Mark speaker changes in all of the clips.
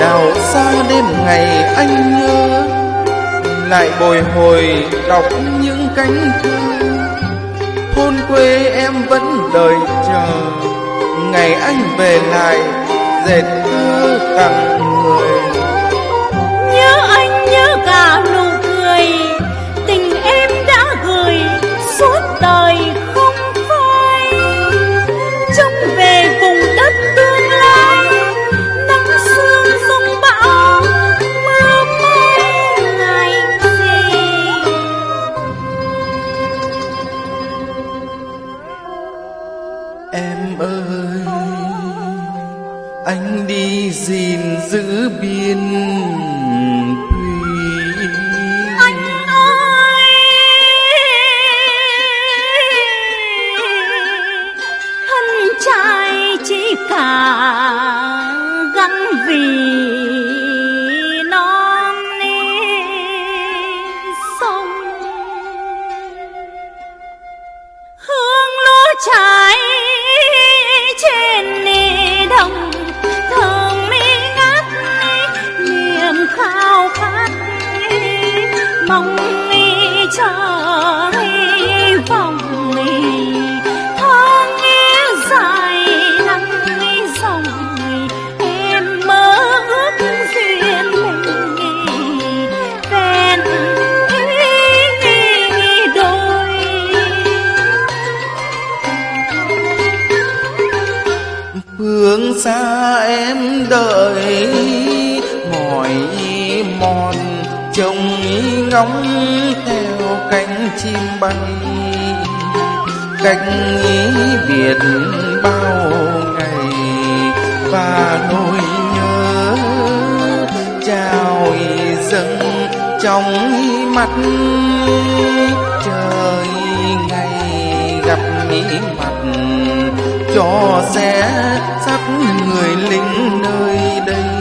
Speaker 1: đào xa đêm ngày anh nhớ. Lại bồi hồi đọc những cánh thư. Thôn quê em vẫn đợi chờ. Ngày anh về lại, dệt thơ tặng
Speaker 2: em
Speaker 1: ơi. Anh đi gìn giữ biên xa em đợi mỏi mòn, trông ngóng theo cánh chim bay. Cách biệt bao ngày, và nỗi nhớ trao dâng trong mắt. Trời ngày gặp mặt cho sẽ sắp người lính nơi đây.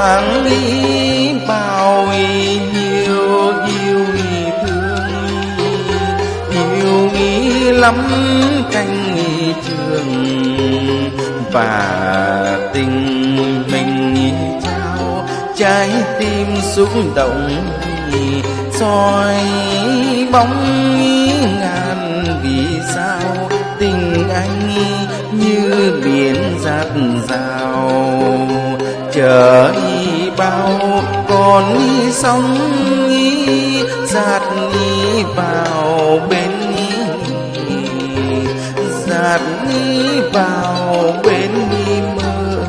Speaker 2: Quản lý bao
Speaker 1: nhiêu yêu thương. Yêu nghi lắm canh trường và tình mình trao. Trái tim xúc động soi bóng ngàn vì sao. Tình anh như biển giặt rào, chờ bao còn đi sóng nghi giạt đi vào bên đi giạt đi vào bên đi mơ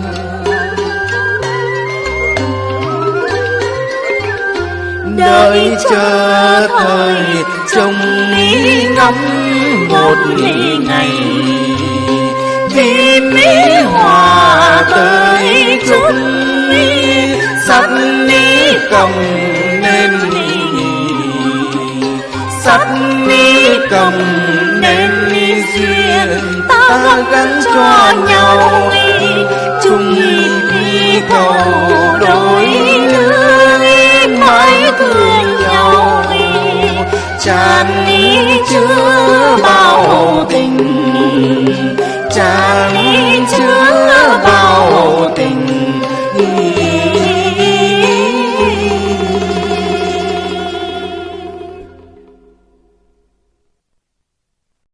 Speaker 1: đợi chờ thời trông nghĩ ngắm một ngày, vì công cầm nên sắt ni cầm nên duyên, ta gắn cho nhau. Chung đi cầu